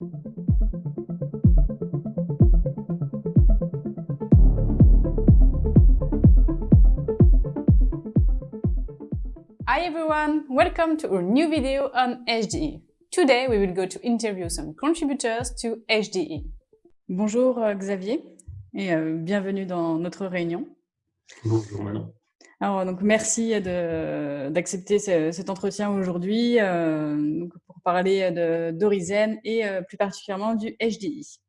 Hi everyone, welcome to our new video on HDE. Today we will go to interview some contributors to HDE. Bonjour euh, Xavier et euh, bienvenue dans notre réunion. Bonjour Manon. Alors, donc, merci d'accepter cet entretien aujourd'hui euh, parler d'Orizen et euh, plus particulièrement du HDI.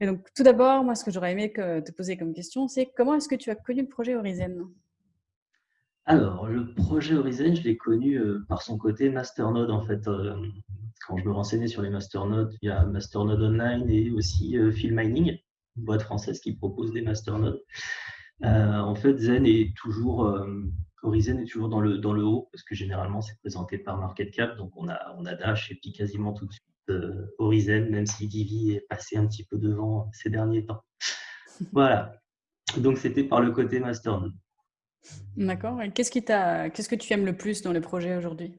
Et donc, tout d'abord, moi, ce que j'aurais aimé te poser comme question, c'est comment est-ce que tu as connu le projet Orizen Alors, le projet Orizen, je l'ai connu euh, par son côté masternode, en fait. quand je me renseignais sur les masternodes, il y a Masternode Online et aussi Filmining, une boîte française qui propose des masternodes. Euh, en fait, Zen est toujours, euh, Horizon est toujours dans le, dans le haut, parce que généralement, c'est présenté par Market Cap, donc on a, on a Dash et puis quasiment tout de suite euh, Horizon, même si Divi est passé un petit peu devant ces derniers temps. voilà. Donc, c'était par le côté Masternode. D'accord. Qu'est-ce qui qu'est-ce que tu aimes le plus dans le projet aujourd'hui?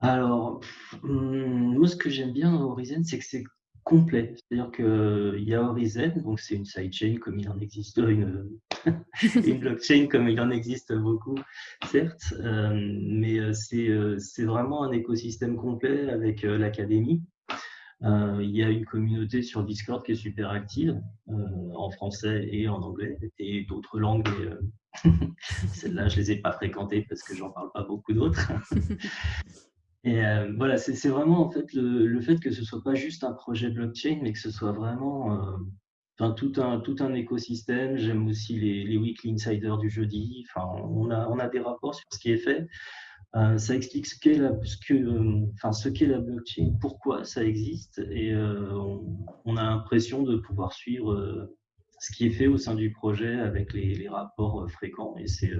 Alors, hmm, moi, ce que j'aime bien dans Horizon, c'est que c'est complet. C'est-à-dire qu'il y a Horizon, donc c'est une sidechain comme il en existe, une, une blockchain comme il en existe beaucoup, certes, euh, mais euh, euh, c'est vraiment un écosystème complet avec l'académie. il y a une communauté sur Discord qui est super active, en français et en anglais, et d'autres langues. Celles-là, je ne les ai pas fréquentées parce que j'en parle pas beaucoup d'autres. Et euh, voilà, c'est vraiment en fait le, fait que ce soit pas juste un projet blockchain, mais que ce soit vraiment euh, tout, un, tout un écosystème. J'aime aussi les, les, weekly insiders du jeudi. Enfin, on a, on a des rapports sur ce qui est fait. Euh, ça explique ce qu'est la, enfin, ce qu'est la blockchain, pourquoi ça existe, et on, a l'impression de pouvoir suivre ce qui est fait au sein du projet avec les, les rapports fréquents. Et c'est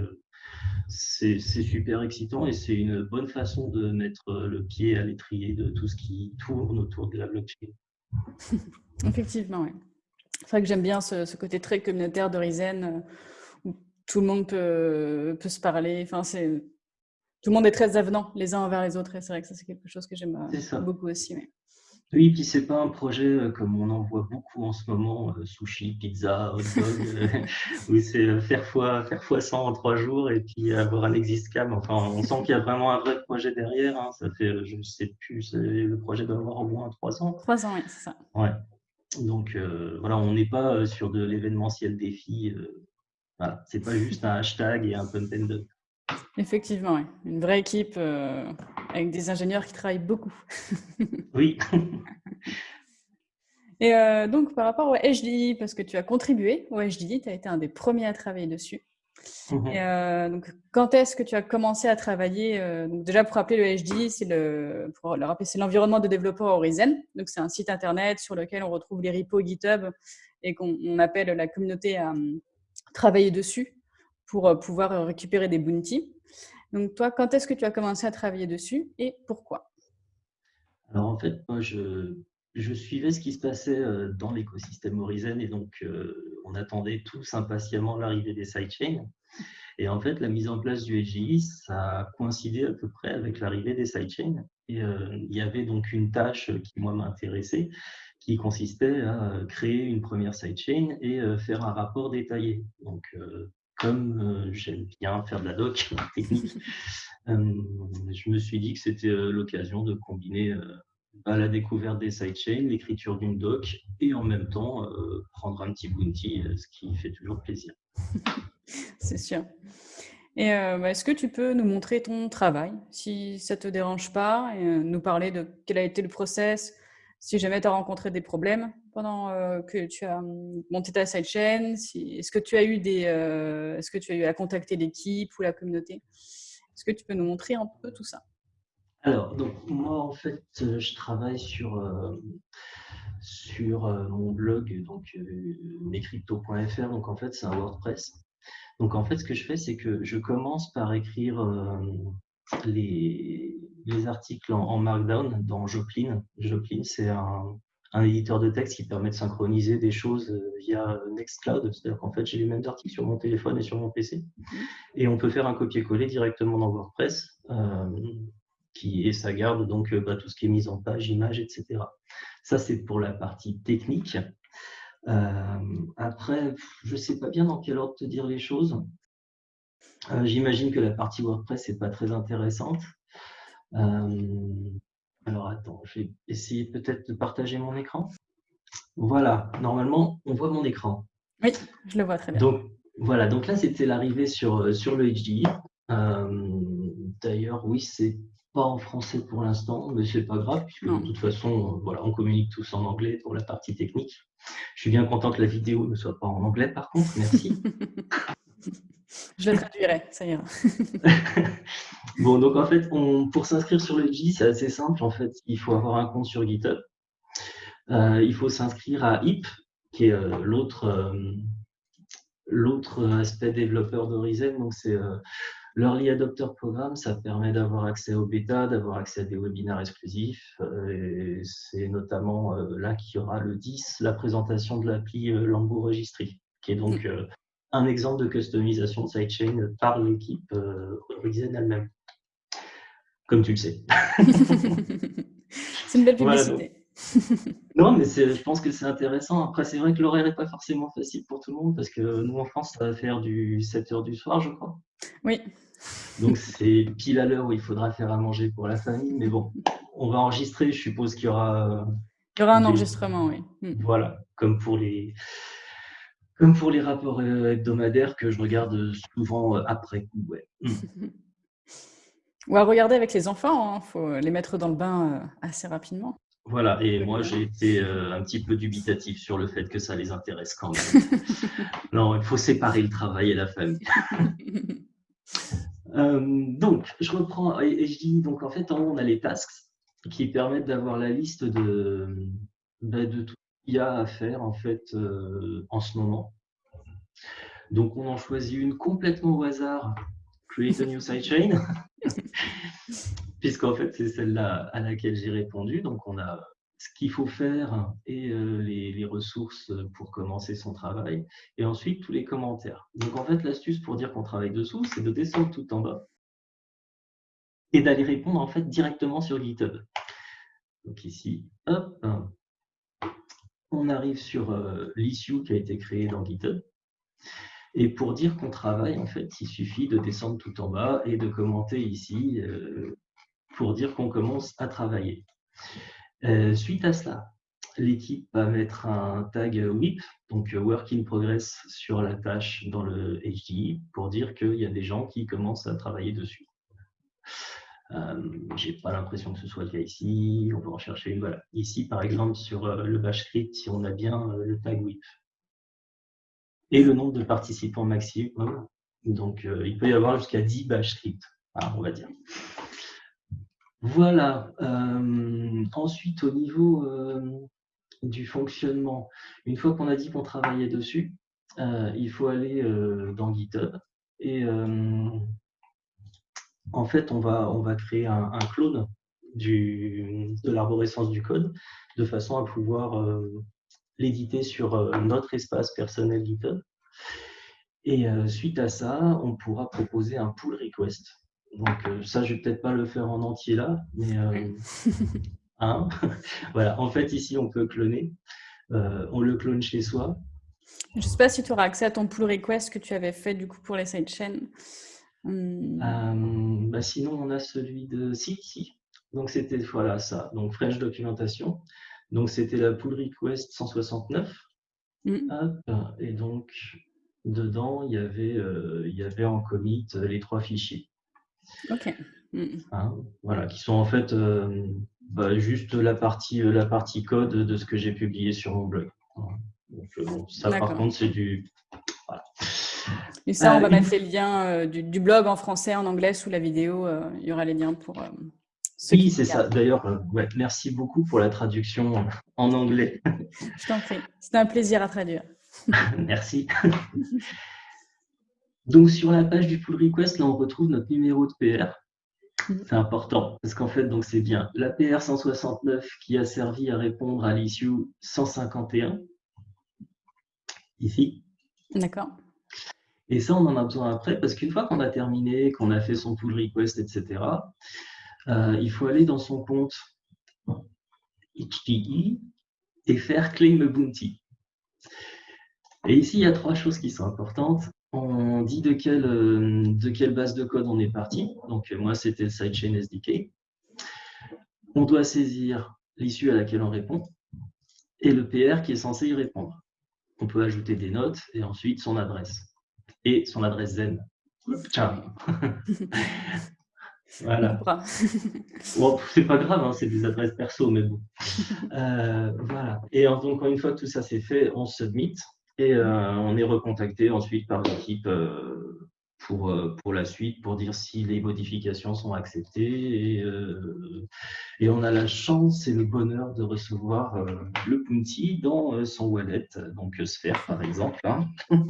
c'est super excitant et c'est une bonne façon de mettre le pied à l'étrier de tout ce qui tourne autour de la blockchain. Effectivement, oui. C'est vrai que j'aime bien ce, côté très communautaire euh, où tout le monde peut, peut se parler. Enfin, tout le monde est très avenant les uns envers les autres et c'est vrai que ça c'est quelque chose que j'aime euh, beaucoup aussi. Oui, puis c'est pas un projet euh, comme on en voit beaucoup en ce moment, euh, sushi, pizza, hot dog, euh, où c'est faire fois, faire fois 100 en trois jours et puis avoir un exist cam. Enfin, on sent qu'il y a vraiment un vrai projet derrière. Hein. Ça fait, je ne sais plus, le projet doit avoir au moins trois ans. Trois ans, oui, c'est ça. Ouais. Donc voilà, on n'est pas sur de l'événementiel défi. voilà, c'est pas juste un hashtag et un pump and dump. Effectivement, oui. une vraie équipe euh, avec des ingénieurs qui travaillent beaucoup. oui. Et euh, donc, par rapport au HDI, parce que tu as contribué au HDI, tu as été un des premiers à travailler dessus. Mhm. Et euh, donc, quand est-ce que tu as commencé à travailler donc Déjà, pour rappeler le HDI, c'est le, pour le rappeler, c'est l'environnement de développeurs Horizon. Donc, c'est un site internet sur lequel on retrouve les repos GitHub et qu'on appelle la communauté à travailler dessus pour euh, pouvoir euh, récupérer des bounties. Donc toi, quand est-ce que tu as commencé à travailler dessus et pourquoi? Alors en fait, moi, je, suivais ce qui se passait euh, dans l'écosystème Horizon et donc on attendait tous impatiemment l'arrivée des sidechains. Et en fait, la mise en place du LGI, ça a coïncidé à peu près avec l'arrivée des sidechains. Et il y avait donc une tâche qui, moi, m'intéressait, qui consistait à créer une première sidechain et faire un rapport détaillé. Donc, comme euh, j'aime bien faire de la doc technique, euh, je me suis dit que c'était euh, l'occasion de combiner bah, la découverte des sidechains, l'écriture d'une doc et en même temps prendre un petit bounty, ce qui fait toujours plaisir. C'est sûr. Et bah, est-ce que tu peux nous montrer ton travail, si ça ne te dérange pas, et nous parler de quel a été le process, si jamais tu as rencontré des problèmes? Pendant euh, que tu as hum, monté ta sidechain Est-ce que tu as eu des, euh, est-ce que tu as eu à contacter l'équipe ou la communauté? Est-ce que tu peux nous montrer un peu tout ça? Alors, donc moi en fait, euh, je travaille sur sur mon blog donc mescrypto.fr. Donc en fait, c'est un WordPress. Donc en fait, ce que je fais, c'est que je commence par écrire les, les articles en, Markdown dans Joplin. Joplin, c'est un, un, éditeur de texte qui permet de synchroniser des choses euh, via Nextcloud. C'est-à-dire qu'en fait, j'ai les mêmes articles sur mon téléphone et sur mon PC. Et on peut faire un copier-coller directement dans WordPress. Euh, qui, et ça garde donc bah, tout ce qui est mise en page, images, etc. Ça, c'est pour la partie technique. après, je ne sais pas bien dans quel ordre te dire les choses. J'imagine que la partie WordPress n'est pas très intéressante. Je vais essayer peut-être de partager mon écran. Voilà, normalement, on voit mon écran. Oui, je le vois très bien. Donc, voilà, donc là, c'était l'arrivée sur, euh, sur le HDI. Euh, d'ailleurs, oui, c'est pas en français pour l'instant, mais c'est pas grave, puisque de toute façon, voilà, on communique tous en anglais pour la partie technique. Je suis bien content que la vidéo ne soit pas en anglais, par contre, merci. Je le traduirai, ça ira. bon, donc en fait, on, pour s'inscrire sur le HDI, c'est assez simple. En fait, il faut avoir un compte sur GitHub. Euh, il faut s'inscrire à HIP, qui est euh, l'autre euh, l'autre aspect développeur d'Horizon. Donc, c'est l'Early Adopter Programme. Ça permet d'avoir accès au bêta, d'avoir accès à des webinaires exclusifs. Et c'est notamment là qu'il y aura le 10, la présentation de l'appli Lambo Registry, qui est donc un exemple de customisation de sidechain par l'équipe Horizon elle-même. Comme tu le sais. c'est une belle publicité non, mais je pense que c'est intéressant. Après, c'est vrai que l'horaire n'est pas forcément facile pour tout le monde parce que nous, en France, ça va faire du 7 heures du soir, je crois. Oui. Donc, c'est pile à l'heure où il faudra faire à manger pour la famille. Mais bon, on va enregistrer. Je suppose qu'il y aura. Il y aura un enregistrement, oui. Hmm. Voilà, comme pour les. Comme pour les rapports euh, hebdomadaires que je regarde souvent euh, après coup. Ouais. Ou à regarder avec les enfants, il hein. faut les mettre dans le bain euh, assez rapidement. Voilà, et moi j'ai été euh, un petit peu dubitatif sur le fait que ça les intéresse quand même. non, il faut séparer le travail et la famille. Euh, donc, je reprends et, je dis, donc en fait, en haut, on a les tasks qui permettent d'avoir la liste de, bah, de tout ce qu'il y a à faire en fait euh, en ce moment. Donc, on en choisit une complètement au hasard, Create a new sidechain puisqu'en fait, c'est celle-là à laquelle j'ai répondu. Donc, on a ce qu'il faut faire et euh, les, ressources pour commencer son travail, et ensuite tous les commentaires. Donc, en fait, l'astuce pour dire qu'on travaille dessous, c'est de descendre tout en bas et d'aller répondre en fait directement sur GitHub. Donc ici, hop, on arrive sur euh, l'issue qui a été créé dans GitHub. Et pour dire qu'on travaille, en fait, il suffit de descendre tout en bas et de commenter ici euh, pour dire qu'on commence à travailler. Euh, suite à cela, l'équipe va mettre un tag WIP, donc Work in Progress, sur la tâche dans le HDI pour dire qu'il y a des gens qui commencent à travailler dessus. Euh, J'ai pas l'impression que ce soit le cas ici. On va en chercher une. Voilà. Ici, par exemple, sur euh, le bash script, si on a bien euh, le tag WIP. Et le nombre de participants maximum. Donc, il peut y avoir jusqu'à 10 bash scripts, hein, on va dire. Voilà. Euh, ensuite, au niveau euh, du fonctionnement, une fois qu'on a dit qu'on travaillait dessus, euh, il faut aller dans GitHub et en fait, on va, créer un, clone de l'arborescence du code de façon à pouvoir l'éditer sur notre espace personnel GitHub. Et suite à ça, on pourra proposer un pull request. Donc euh, ça, je vais peut-être pas le faire en entier là, mais euh, hein voilà. En fait, ici, on peut cloner. Euh, on le clone chez soi. Je ne sais pas si tu auras accès à ton pull request que tu avais fait du coup pour les sidechains. Hum. bah, sinon, on a celui de si, si. Donc c'était voilà ça. Donc French documentation. Donc c'était la pull request 169. Hum. et donc dedans, il y avait, il y avait en commit les trois fichiers. Ok. Mm. Hein, voilà, qui sont en fait euh, bah, juste la partie, euh, la partie code de ce que j'ai publié sur mon blog. Donc, euh, ça, par contre, c'est du. Et ça, on va mettre les liens du, blog en français, en anglais sous la vidéo. il y aura les liens pour. oui, c'est ça. D'ailleurs, ouais, merci beaucoup pour la traduction en anglais. Je t'en prie. C'était un plaisir à traduire. merci. Donc sur la page du pull request, là on retrouve notre numéro de PR. Mm. C'est important parce qu'en fait, donc c'est bien la PR 169 qui a servi à répondre à l'issue 151 ici. D'accord. Et ça, on en a besoin après parce qu'une fois qu'on a terminé, qu'on a fait son pull request, etc., il faut aller dans son compte HTE et faire claim a bounty. Et ici, il y a trois choses qui sont importantes. On dit de quelle, de quelle base de code on est parti. Donc, moi, c'était le sidechain SDK. On doit saisir l'issue à laquelle on répond et le PR qui est censé y répondre. On peut ajouter des notes et ensuite son adresse et son adresse Zen. Ciao. voilà. bon, c'est pas grave, hein, c'est des adresses perso, mais bon. Euh, voilà. Et donc, une fois que tout ça c'est fait, on submit et euh, on est recontacté ensuite par l'équipe euh, pour, pour la suite, pour dire si les modifications sont acceptées. Et, et on a la chance et le bonheur de recevoir le Punti dans son wallet, donc Sphere par exemple. Hein.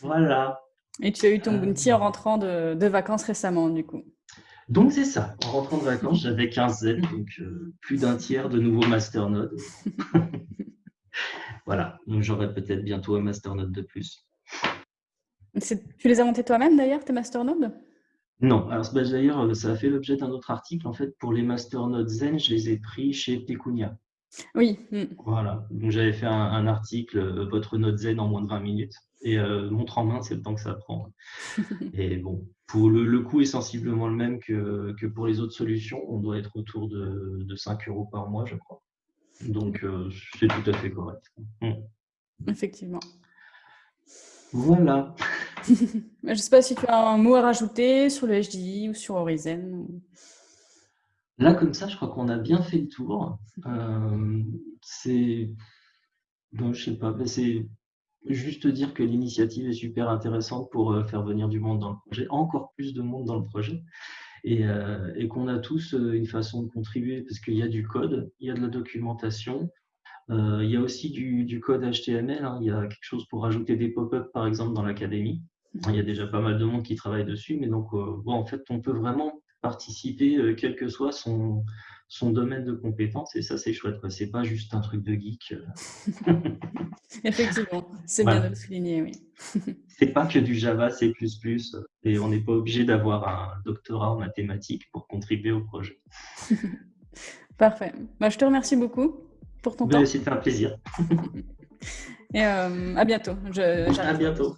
voilà. Et tu as eu ton Bounty en rentrant de, de vacances récemment, du coup. Donc c'est ça, en rentrant de vacances, j'avais 15 zen, donc plus d'un tiers de nouveaux masternodes. Voilà, donc j'aurai peut-être bientôt un masternode de plus. Tu les as montés toi-même d'ailleurs, tes masternodes? Non, alors d'ailleurs, euh, ça a fait l'objet d'un autre article. En fait, pour les masternodes Zen, je les ai pris chez Pecunia. Oui. Hmm. Voilà, donc j'avais fait un, article, euh, votre node Zen en moins de 20 minutes. Et euh, montre en main, c'est le temps que ça prend. et bon, pour le, coût est sensiblement le même que, que, pour les autres solutions. On doit être autour de, de 5 euros par mois, je crois. Donc, euh, c'est tout à fait correct. Mm. Effectivement. Voilà. je ne sais pas si tu as un mot à rajouter sur le HDI ou sur Horizon. Là, comme ça, je crois qu'on a bien fait le tour. Euh, c'est. Non, je sais pas. C'est juste dire que l'initiative est super intéressante pour euh, faire venir du monde dans le projet, encore plus de monde dans le projet. Euh, et, qu'on a tous euh, une façon de contribuer parce qu'il y a du code, il y a de la documentation, euh, il y a aussi du, code HTML, hein. il y a quelque chose pour ajouter des pop-up par exemple dans l'académie. Il y a déjà pas mal de monde qui travaille dessus, mais donc bon, en fait, on peut vraiment participer quel que soit son, son domaine de compétence et ça c'est chouette quoi. C'est pas juste un truc de geek effectivement c'est bien de le souligner oui. C'est pas que du Java C++ et on n'est pas obligé d'avoir un doctorat en mathématiques pour contribuer au projet. Parfait. Bah, je te remercie beaucoup pour ton ben, temps. c'était un plaisir. Et euh, à bientôt. À bientôt